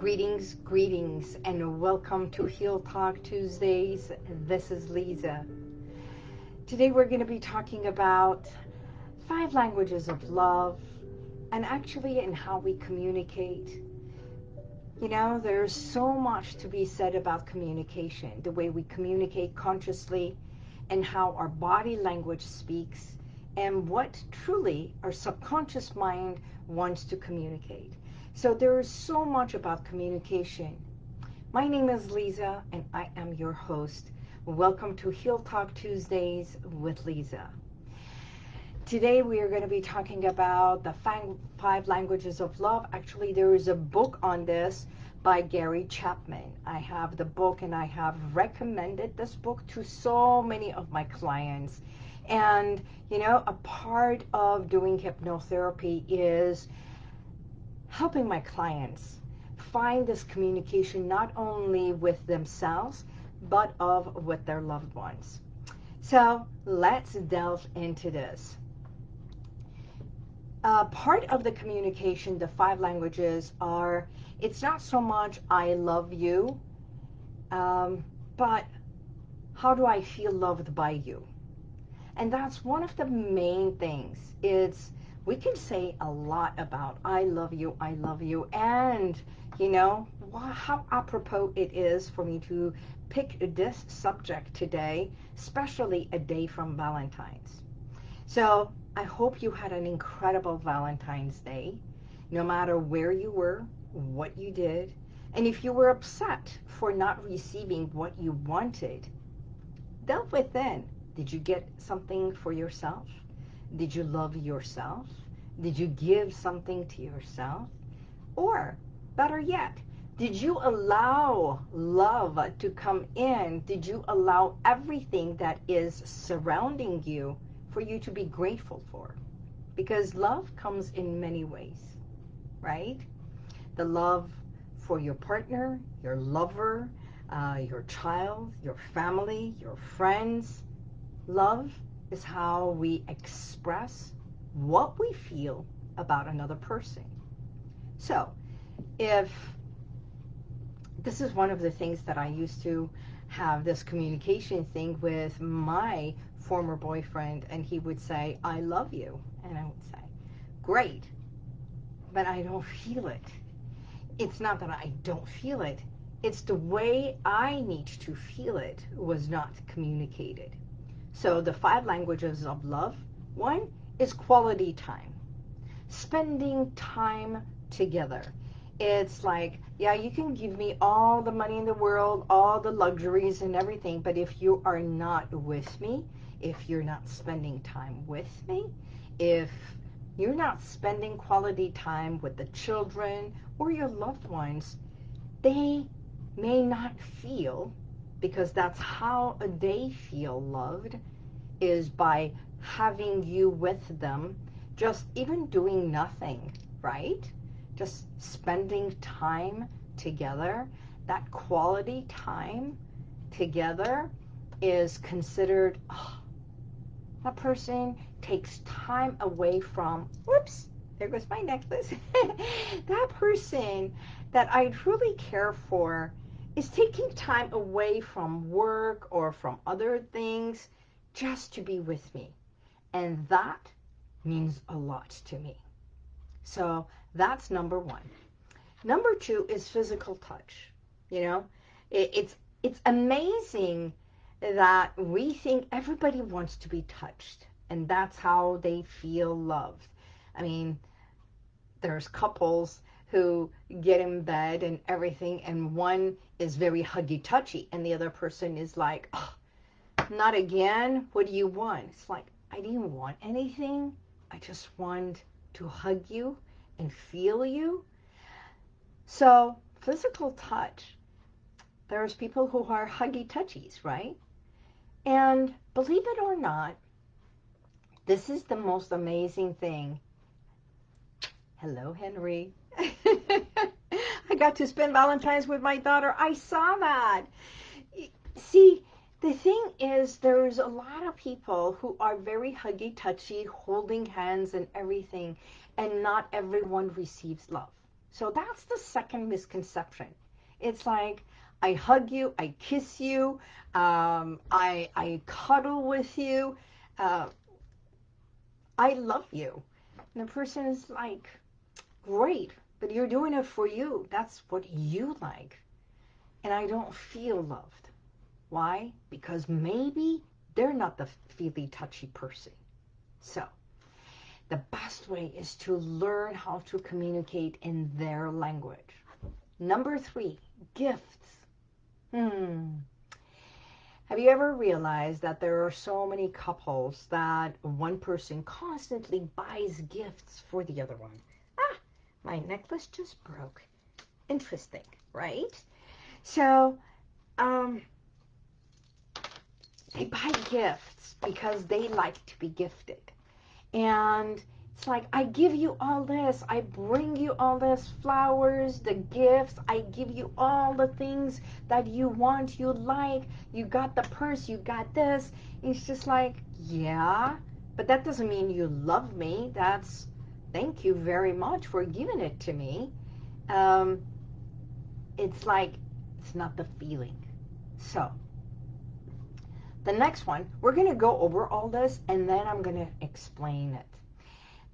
Greetings, greetings, and welcome to Heal Talk Tuesdays. This is Lisa. Today we're going to be talking about five languages of love and actually in how we communicate. You know, there's so much to be said about communication, the way we communicate consciously and how our body language speaks and what truly our subconscious mind wants to communicate. So there is so much about communication. My name is Lisa and I am your host. Welcome to Heal Talk Tuesdays with Lisa. Today we are going to be talking about the five languages of love. Actually, there is a book on this by Gary Chapman. I have the book and I have recommended this book to so many of my clients. And, you know, a part of doing hypnotherapy is helping my clients find this communication not only with themselves, but of with their loved ones. So let's delve into this. Uh, part of the communication, the five languages are, it's not so much I love you, um, but how do I feel loved by you? And that's one of the main things. It's we can say a lot about I love you, I love you, and you know how apropos it is for me to pick this subject today, especially a day from Valentine's. So I hope you had an incredible Valentine's Day, no matter where you were, what you did, and if you were upset for not receiving what you wanted, delve within. Did you get something for yourself? Did you love yourself? Did you give something to yourself? Or, better yet, did you allow love to come in? Did you allow everything that is surrounding you for you to be grateful for? Because love comes in many ways, right? The love for your partner, your lover, uh, your child, your family, your friends. Love is how we express what we feel about another person. So, if this is one of the things that I used to have this communication thing with my former boyfriend, and he would say, I love you. And I would say, great, but I don't feel it. It's not that I don't feel it. It's the way I need to feel it was not communicated. So the five languages of love, one is quality time. Spending time together. It's like, yeah, you can give me all the money in the world, all the luxuries and everything, but if you are not with me, if you're not spending time with me, if you're not spending quality time with the children or your loved ones, they may not feel, because that's how they feel loved, is by having you with them, just even doing nothing, right? Just spending time together, that quality time together is considered, oh, that person takes time away from, whoops, there goes my necklace. that person that I truly care for is taking time away from work or from other things just to be with me. And that means a lot to me. So that's number one. Number two is physical touch. You know, it, it's it's amazing that we think everybody wants to be touched and that's how they feel loved. I mean, there's couples who get in bed and everything and one is very huggy touchy and the other person is like, oh, not again. What do you want? It's like, I didn't want anything. I just want to hug you and feel you. So physical touch, there's people who are huggy touchies, right? And believe it or not, this is the most amazing thing. Hello, Henry. I got to spend Valentine's with my daughter. I saw that. See, the thing is, there's a lot of people who are very huggy-touchy, holding hands and everything, and not everyone receives love. So that's the second misconception. It's like, I hug you, I kiss you, um, I, I cuddle with you, uh, I love you. And the person is like, great, but you're doing it for you. That's what you like. And I don't feel loved. Why? Because maybe they're not the feely, touchy person. So, the best way is to learn how to communicate in their language. Number three, gifts. Hmm. Have you ever realized that there are so many couples that one person constantly buys gifts for the other one? My necklace just broke. Interesting, right? So, um, they buy gifts because they like to be gifted. And it's like, I give you all this. I bring you all this flowers, the gifts. I give you all the things that you want, you like. You got the purse, you got this. It's just like, yeah, but that doesn't mean you love me. That's, thank you very much for giving it to me. Um, it's like, it's not the feeling. So, the next one, we're going to go over all this and then I'm going to explain it.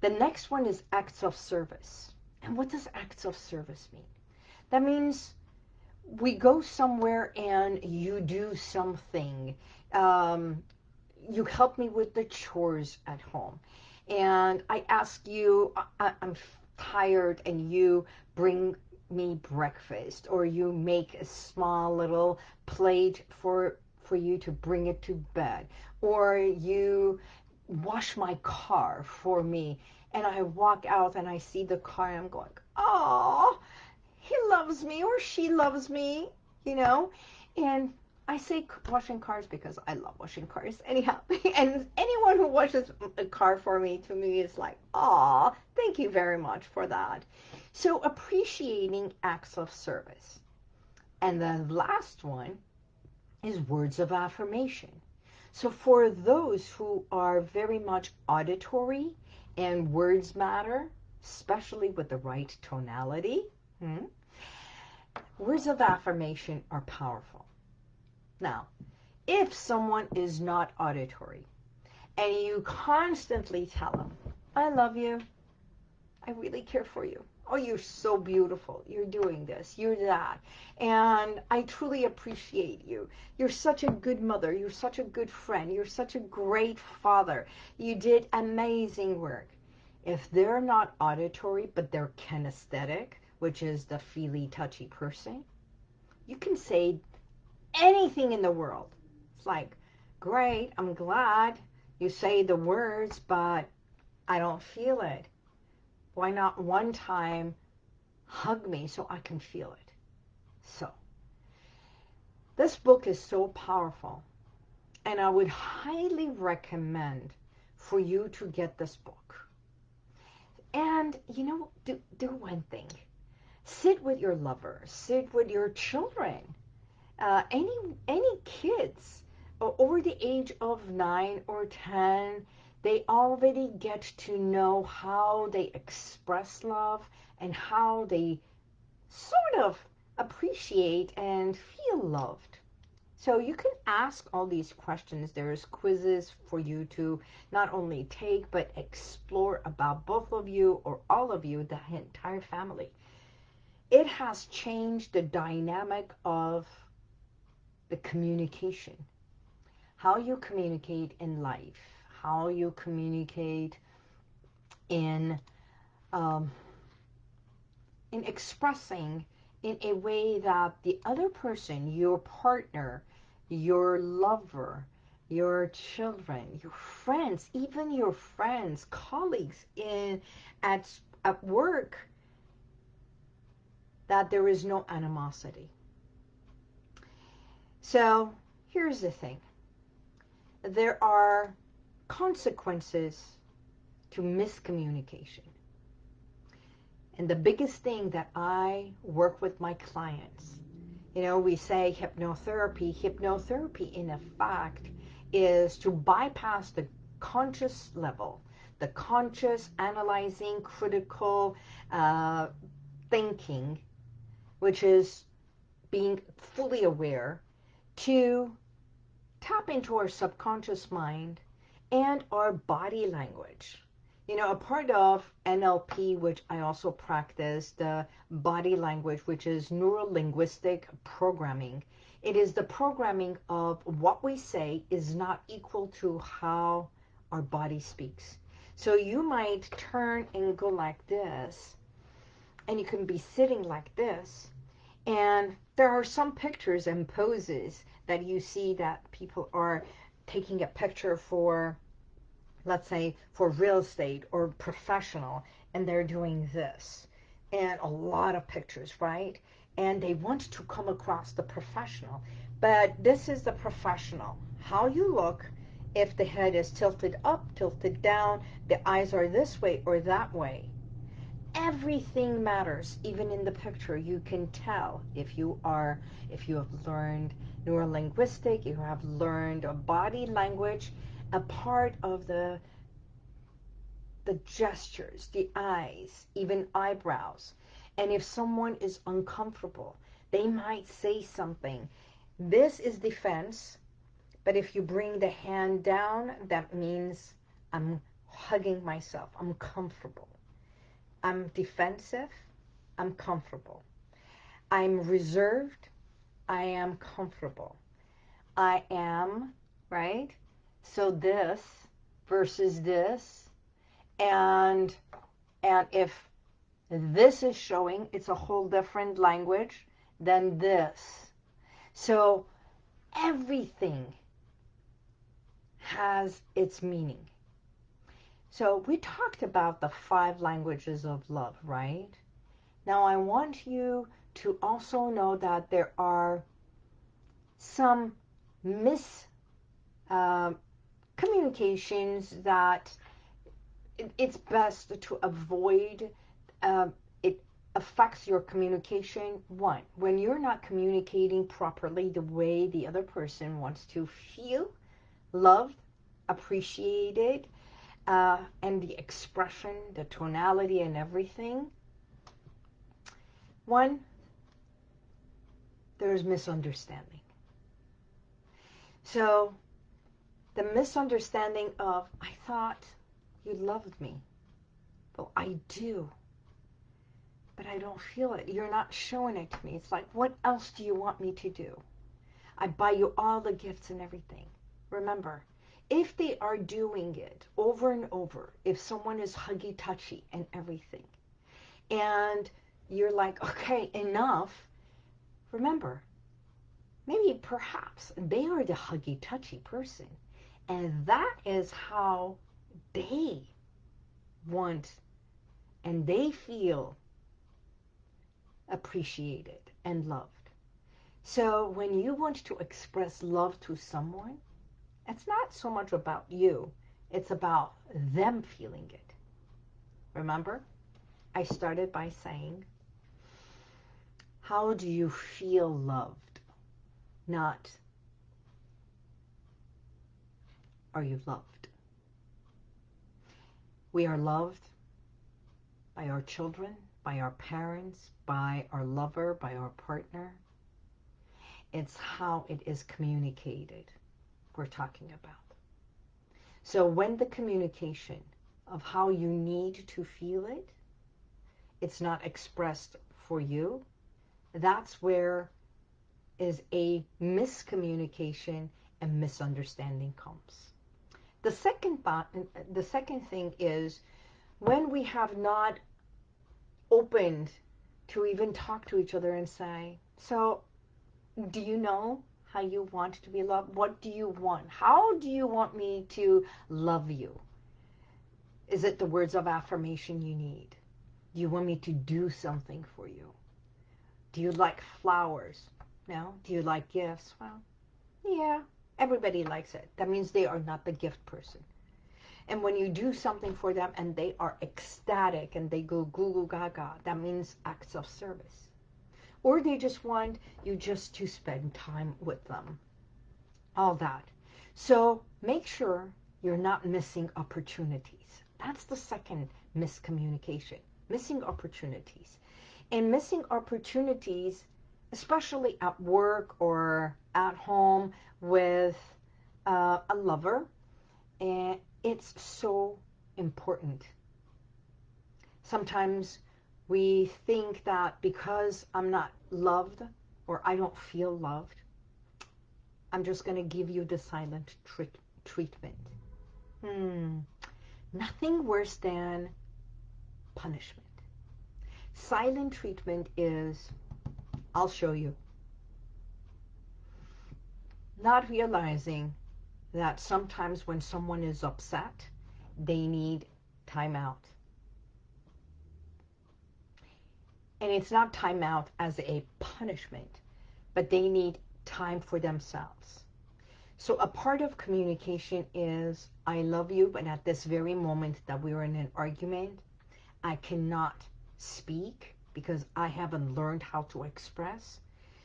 The next one is acts of service. And what does acts of service mean? That means we go somewhere and you do something. Um, you help me with the chores at home. And I ask you, I, I'm tired, and you bring me breakfast or you make a small little plate for for you to bring it to bed or you wash my car for me and I walk out and I see the car and I'm going, oh, he loves me or she loves me, you know? And I say washing cars because I love washing cars anyhow. and anyone who washes a car for me, to me, is like, oh, thank you very much for that. So appreciating acts of service. And the last one is words of affirmation. So for those who are very much auditory and words matter, especially with the right tonality, hmm, words of affirmation are powerful. Now, if someone is not auditory and you constantly tell them, I love you, I really care for you, oh, you're so beautiful. You're doing this. You're that. And I truly appreciate you. You're such a good mother. You're such a good friend. You're such a great father. You did amazing work. If they're not auditory, but they're kinesthetic, which is the feely, touchy person, you can say anything in the world. It's like, great, I'm glad you say the words, but I don't feel it why not one time hug me so I can feel it? So, this book is so powerful, and I would highly recommend for you to get this book. And, you know, do, do one thing. Sit with your lover. Sit with your children. Uh, any, any kids over the age of 9 or 10 they already get to know how they express love and how they sort of appreciate and feel loved. So you can ask all these questions. There's quizzes for you to not only take, but explore about both of you or all of you, the entire family. It has changed the dynamic of the communication, how you communicate in life how you communicate in um, in expressing in a way that the other person, your partner, your lover, your children, your friends, even your friends, colleagues in at at work, that there is no animosity. So here's the thing. There are consequences to miscommunication. And the biggest thing that I work with my clients, you know, we say hypnotherapy. Hypnotherapy, in effect, is to bypass the conscious level, the conscious, analyzing, critical, uh, thinking, which is being fully aware, to tap into our subconscious mind and our body language. You know, a part of NLP, which I also practice, the body language, which is neuro-linguistic programming. It is the programming of what we say is not equal to how our body speaks. So you might turn and go like this, and you can be sitting like this, and there are some pictures and poses that you see that people are taking a picture for, let's say, for real estate or professional, and they're doing this. And a lot of pictures, right? And they want to come across the professional. But this is the professional. How you look, if the head is tilted up, tilted down, the eyes are this way or that way. Everything matters, even in the picture. You can tell if you are, if you have learned neurolinguistic, you have learned a body language, a part of the the gestures, the eyes, even eyebrows. And if someone is uncomfortable, they might say something. This is defense but if you bring the hand down, that means I'm hugging myself. I'm comfortable. I'm defensive. I'm comfortable. I'm reserved. I am comfortable. I am, right? So this versus this. And, and if this is showing, it's a whole different language than this. So everything has its meaning. So we talked about the five languages of love, right? Now I want you to also know that there are some miscommunications uh, communications that it's best to avoid. Uh, it affects your communication. One, when you're not communicating properly the way the other person wants to feel, loved, appreciated, uh, and the expression, the tonality and everything. One, there's misunderstanding. So the misunderstanding of, I thought you loved me. Well, I do. But I don't feel it. You're not showing it to me. It's like, what else do you want me to do? I buy you all the gifts and everything. Remember, if they are doing it over and over, if someone is huggy-touchy and everything, and you're like, okay, enough, remember, maybe perhaps they are the huggy-touchy person. And that is how they want and they feel appreciated and loved. So when you want to express love to someone, it's not so much about you. It's about them feeling it. Remember? I started by saying, how do you feel loved? Not, are you loved? We are loved by our children, by our parents, by our lover, by our partner. It's how it is communicated we're talking about. So when the communication of how you need to feel it, it's not expressed for you, that's where is a miscommunication and misunderstanding comes. The second the second thing is when we have not opened to even talk to each other and say, so do you know how you want to be loved? What do you want? How do you want me to love you? Is it the words of affirmation you need? Do you want me to do something for you? Do you like flowers? No? Do you like gifts? Well, yeah, everybody likes it. That means they are not the gift person. And when you do something for them and they are ecstatic and they go goo goo gaga, that means acts of service or they just want you just to spend time with them. All that. So make sure you're not missing opportunities. That's the second miscommunication, missing opportunities. and missing opportunities, especially at work or at home with uh, a lover, and it's so important. Sometimes we think that because I'm not loved or I don't feel loved, I'm just going to give you the silent treat treatment. Hmm. Nothing worse than punishment. Silent treatment is, I'll show you. Not realizing that sometimes when someone is upset, they need time out. And it's not time out as a punishment, but they need time for themselves. So a part of communication is, I love you, but at this very moment that we're in an argument, I cannot speak because I haven't learned how to express.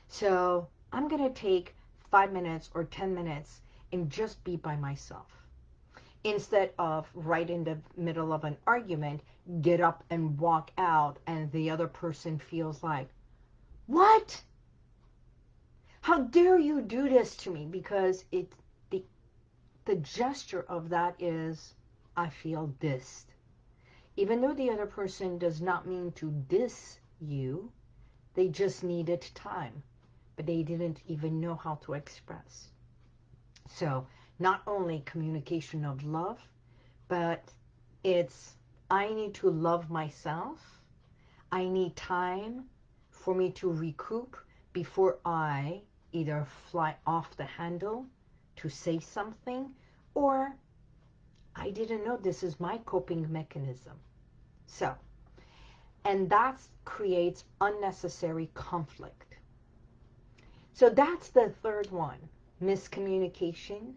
So I'm going to take five minutes or 10 minutes and just be by myself. Instead of right in the middle of an argument, get up and walk out and the other person feels like, what? How dare you do this to me? Because it, the, the gesture of that is, I feel dissed. Even though the other person does not mean to diss you, they just needed time, but they didn't even know how to express. So not only communication of love, but it's I need to love myself. I need time for me to recoup before I either fly off the handle to say something or I didn't know this is my coping mechanism. So, and that creates unnecessary conflict. So that's the third one miscommunication,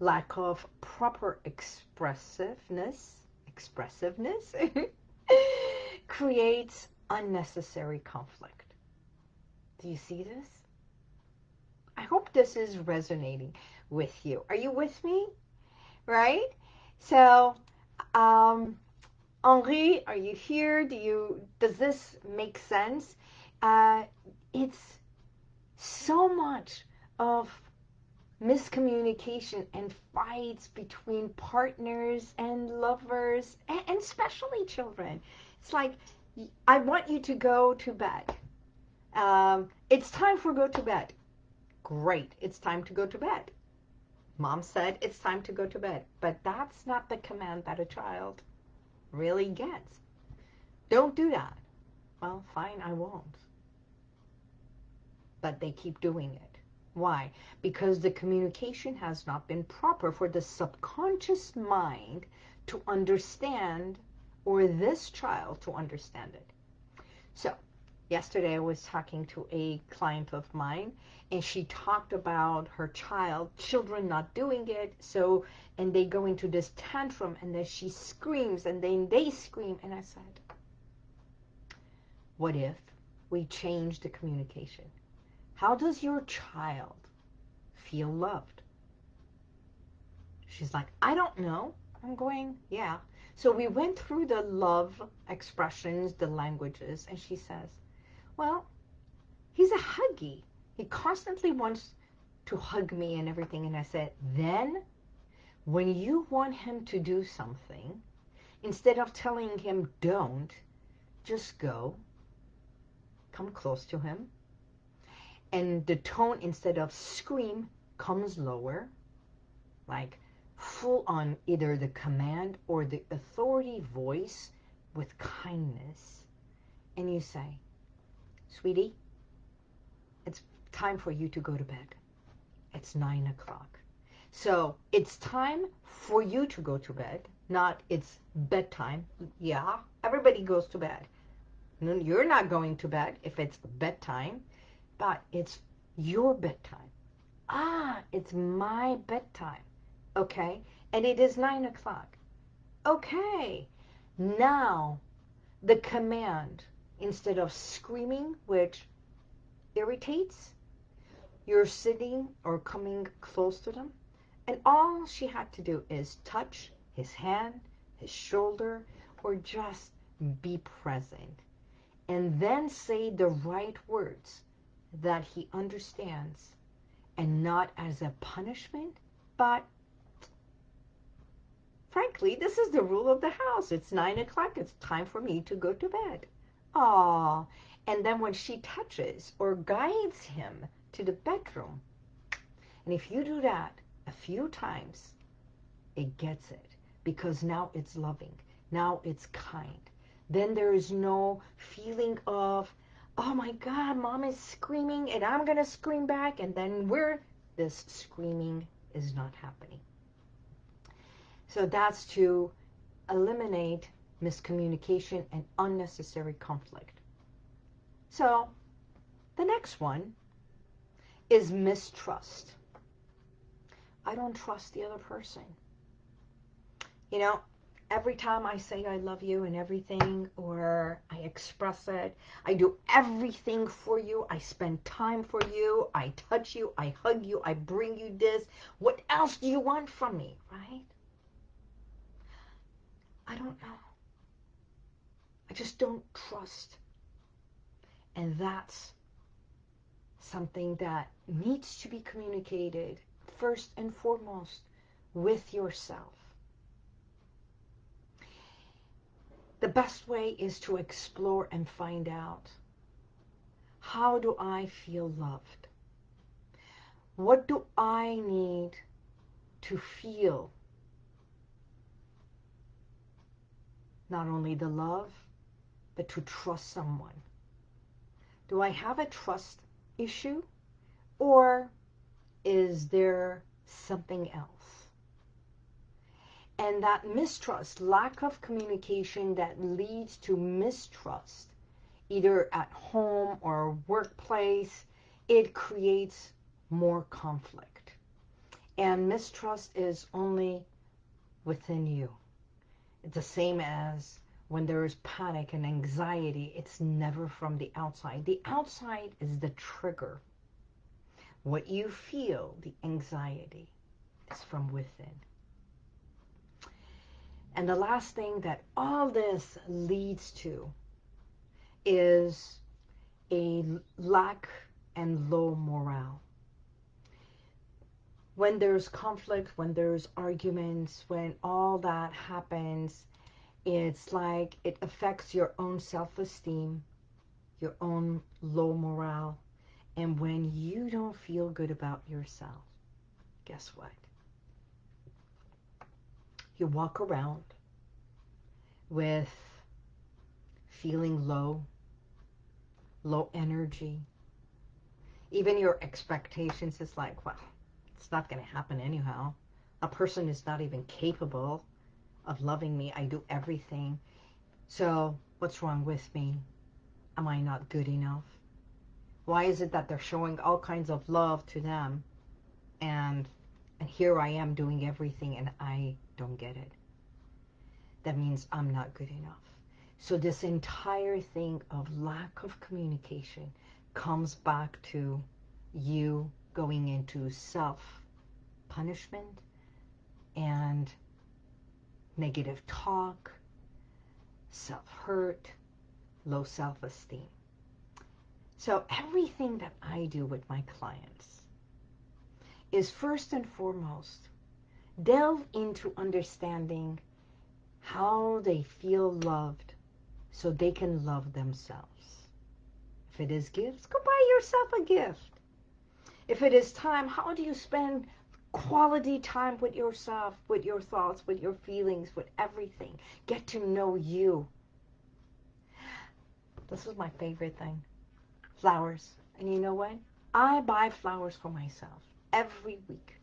lack of proper expressiveness, expressiveness creates unnecessary conflict. Do you see this? I hope this is resonating with you. Are you with me? Right? So, um, Henry, are you here? Do you, does this make sense? Uh, it's so much of miscommunication and fights between partners and lovers, and, especially children. It's like, I want you to go to bed. Um, it's time for go to bed. Great, it's time to go to bed. Mom said it's time to go to bed. But that's not the command that a child really gets. Don't do that. Well, fine, I won't. But they keep doing it. Why? Because the communication has not been proper for the subconscious mind to understand or this child to understand it. So, yesterday I was talking to a client of mine and she talked about her child, children not doing it, so, and they go into this tantrum and then she screams and then they scream and I said, what if we change the communication? How does your child feel loved? She's like, I don't know. I'm going, yeah. So we went through the love expressions, the languages, and she says, well, he's a huggy. He constantly wants to hug me and everything. And I said, then when you want him to do something, instead of telling him don't, just go, come close to him, and the tone instead of scream comes lower like full on either the command or the authority voice with kindness. And you say sweetie it's time for you to go to bed. It's nine o'clock. So it's time for you to go to bed not it's bedtime. Yeah everybody goes to bed. You're not going to bed if it's bedtime but it's your bedtime. Ah, it's my bedtime. Okay, and it is 9 o'clock. Okay, now the command, instead of screaming, which irritates, you're sitting or coming close to them, and all she had to do is touch his hand, his shoulder, or just be present. and then say the right words that he understands and not as a punishment, but frankly, this is the rule of the house. It's nine o'clock. It's time for me to go to bed. Ah, and then when she touches or guides him to the bedroom, and if you do that a few times, it gets it because now it's loving. Now it's kind. Then there is no feeling of, oh my God, mom is screaming and I'm going to scream back. And then where this screaming is not happening. So that's to eliminate miscommunication and unnecessary conflict. So the next one is mistrust. I don't trust the other person. You know, every time I say I love you and everything, or I express it, I do everything for you. I spend time for you. I touch you. I hug you. I bring you this. What else do you want from me, right? I don't know. I just don't trust. And that's something that needs to be communicated first and foremost with yourself. The best way is to explore and find out how do I feel loved? What do I need to feel not only the love, but to trust someone? Do I have a trust issue or is there something else? And that mistrust, lack of communication that leads to mistrust, either at home or workplace, it creates more conflict. And mistrust is only within you. It's the same as when there is panic and anxiety, it's never from the outside. The outside is the trigger. What you feel, the anxiety, is from within. And the last thing that all this leads to is a lack and low morale. When there's conflict, when there's arguments, when all that happens, it's like it affects your own self-esteem, your own low morale. And when you don't feel good about yourself, guess what? You walk around with feeling low, low energy. Even your expectations is like, well, it's not going to happen anyhow. A person is not even capable of loving me. I do everything. So what's wrong with me? Am I not good enough? Why is it that they're showing all kinds of love to them and and here I am doing everything and I don't get it. That means I'm not good enough. So this entire thing of lack of communication comes back to you going into self-punishment and negative talk, self-hurt, low self-esteem. So everything that I do with my clients is first and foremost delve into understanding how they feel loved so they can love themselves. If it is gifts, go buy yourself a gift. If it is time, how do you spend quality time with yourself, with your thoughts, with your feelings, with everything? Get to know you. This is my favorite thing. Flowers. And you know what? I buy flowers for myself every week.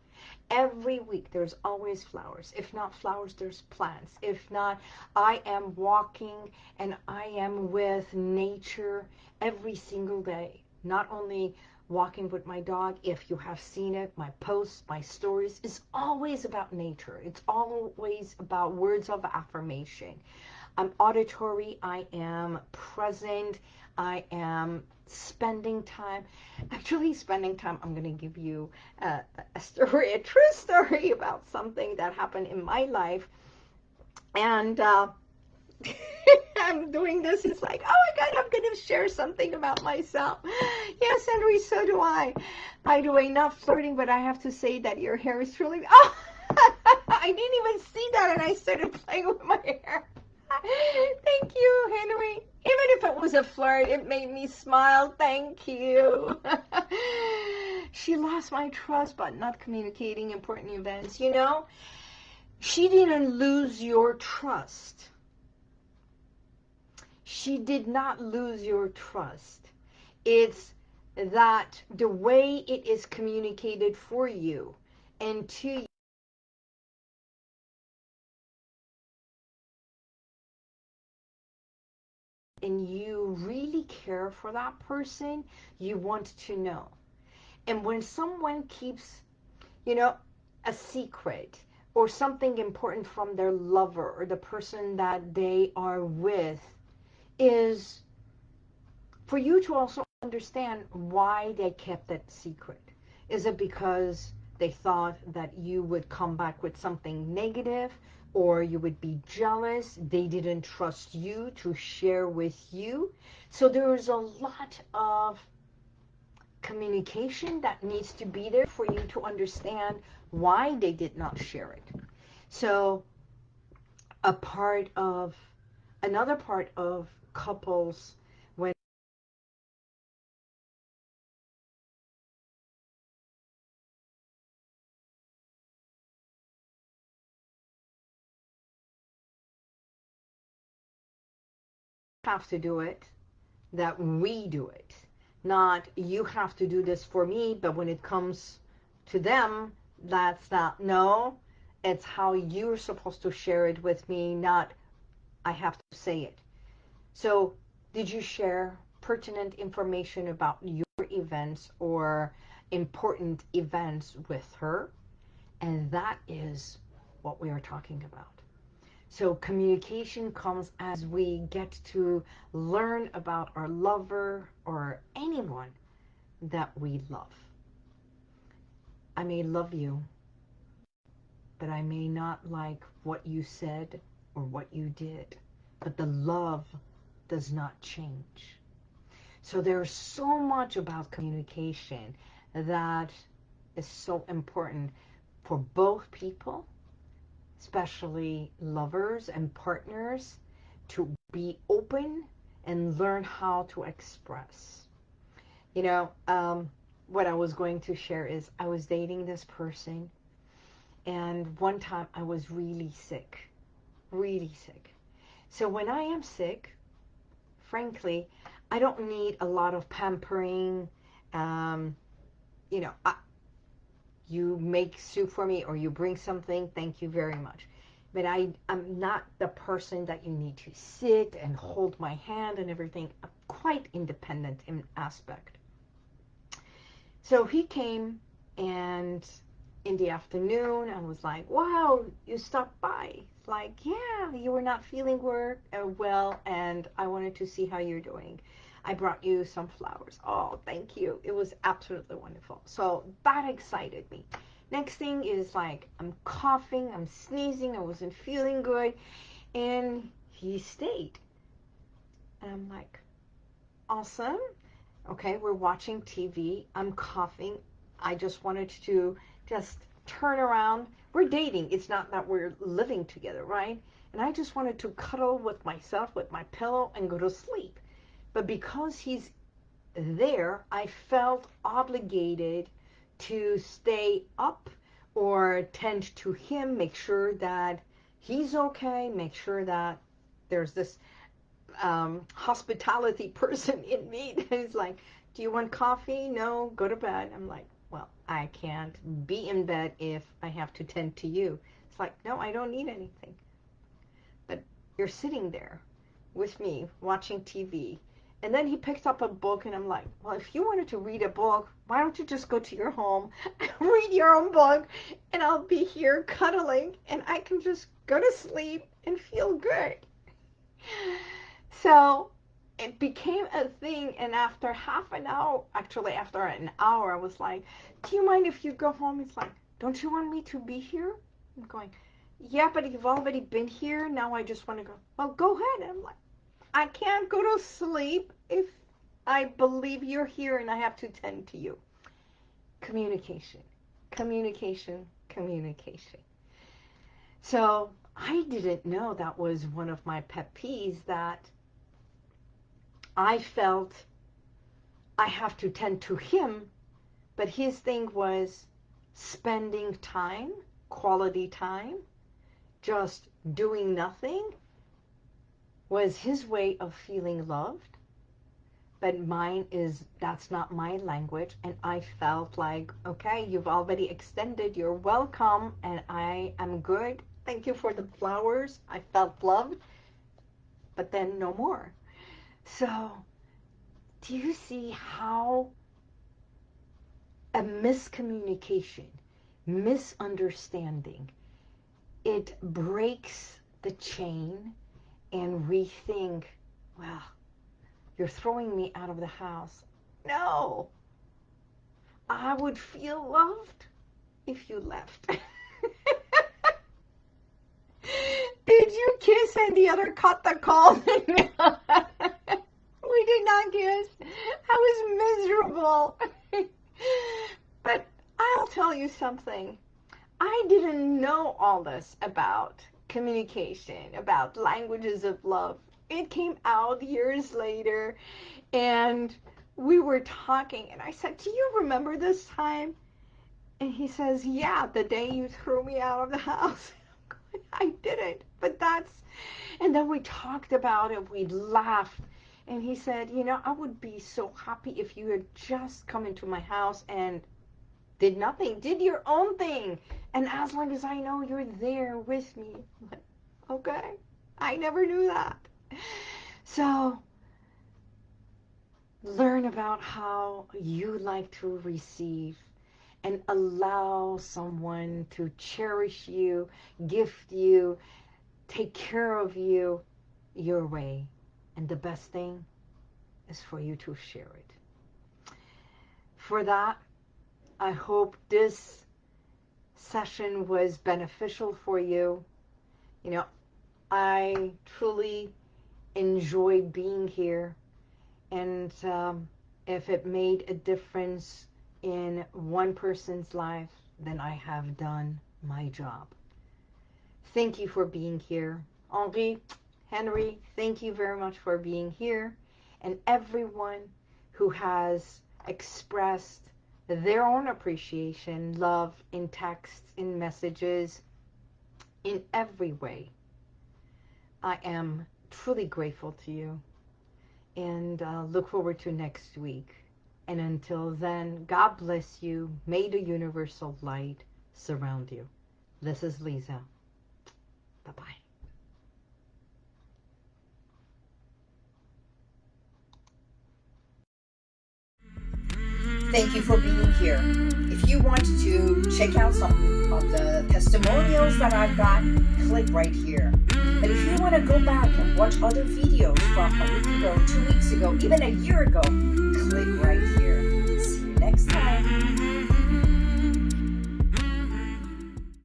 Every week there's always flowers. If not flowers, there's plants. If not, I am walking and I am with nature every single day. Not only walking with my dog, if you have seen it, my posts, my stories, is always about nature. It's always about words of affirmation. I'm auditory, I am present, I am spending time. Actually, spending time, I'm going to give you a, a story, a true story about something that happened in my life. And uh, I'm doing this, it's like, oh my God, I'm going to share something about myself. Yes, Henry, so do I. By the way, not flirting, but I have to say that your hair is really, oh, I didn't even see that and I started playing with my hair. Thank you, Henry. Even if it was a flirt, it made me smile. Thank you. she lost my trust by not communicating important events. You know, she didn't lose your trust. She did not lose your trust. It's that the way it is communicated for you and to you and you really care for that person, you want to know. And when someone keeps, you know, a secret or something important from their lover or the person that they are with is for you to also understand why they kept that secret. Is it because they thought that you would come back with something negative or you would be jealous. They didn't trust you to share with you. So there's a lot of communication that needs to be there for you to understand why they did not share it. So a part of, another part of couples have to do it, that we do it. Not you have to do this for me, but when it comes to them, that's not, no, it's how you're supposed to share it with me, not I have to say it. So did you share pertinent information about your events or important events with her? And that is what we are talking about. So communication comes as we get to learn about our lover or anyone that we love. I may love you, but I may not like what you said or what you did. But the love does not change. So there's so much about communication that is so important for both people especially lovers and partners, to be open and learn how to express. You know, um, what I was going to share is I was dating this person and one time I was really sick, really sick. So when I am sick, frankly, I don't need a lot of pampering. Um, you know, I, you make soup for me or you bring something, thank you very much. But I, I'm not the person that you need to sit and hold my hand and everything. I'm quite independent in aspect. So he came and in the afternoon I was like, wow, you stopped by. Like, yeah, you were not feeling work, uh, well and I wanted to see how you're doing. I brought you some flowers. Oh, thank you. It was absolutely wonderful. So that excited me. Next thing is like, I'm coughing, I'm sneezing, I wasn't feeling good. And he stayed. And I'm like, awesome. Okay, we're watching TV. I'm coughing. I just wanted to just turn around. We're dating. It's not that we're living together, right? And I just wanted to cuddle with myself, with my pillow, and go to sleep. But because he's there, I felt obligated to stay up or tend to him, make sure that he's okay, make sure that there's this um, hospitality person in me is like, do you want coffee? No, go to bed. I'm like, well, I can't be in bed if I have to tend to you. It's like, no, I don't need anything. But you're sitting there with me watching TV and then he picked up a book, and I'm like, well, if you wanted to read a book, why don't you just go to your home, read your own book, and I'll be here cuddling, and I can just go to sleep and feel good. So it became a thing, and after half an hour, actually after an hour, I was like, do you mind if you go home? It's like, don't you want me to be here? I'm going, yeah, but you've already been here. Now I just want to go. Well, go ahead. And I'm like, I can't go to sleep if I believe you're here and I have to tend to you. Communication, communication, communication. So I didn't know that was one of my pet peeves that I felt I have to tend to him, but his thing was spending time, quality time, just doing nothing was his way of feeling loved. But mine is, that's not my language. And I felt like, okay, you've already extended. You're welcome. And I am good. Thank you for the flowers. I felt loved. But then no more. So do you see how a miscommunication, misunderstanding, it breaks the chain and we think, well, you're throwing me out of the house. No, I would feel loved if you left. Did you kiss and the other cut the call? we did not kiss. I was miserable. but I'll tell you something. I didn't know all this about communication, about languages of love. It came out years later and we were talking and I said, do you remember this time? And he says, yeah, the day you threw me out of the house. I didn't, but that's, and then we talked about it, we laughed, and he said, you know, I would be so happy if you had just come into my house and did nothing, did your own thing. And as long as I know you're there with me, like, okay, I never knew that. So learn about how you like to receive and allow someone to cherish you, gift you, take care of you your way. And the best thing is for you to share it. For that, I hope this session was beneficial for you. You know, I truly enjoy being here. And um, if it made a difference in one person's life, then I have done my job. Thank you for being here. Henri, Henry, thank you very much for being here. And everyone who has expressed their own appreciation, love in texts, in messages, in every way. I am truly grateful to you and uh, look forward to next week. And until then, God bless you. May the universal light surround you. This is Lisa. Bye-bye. Thank you for being here. If you want to check out some of the testimonials that I've got, click right here. But if you want to go back and watch other videos from a week ago, two weeks ago, even a year ago, click right here. See you next time.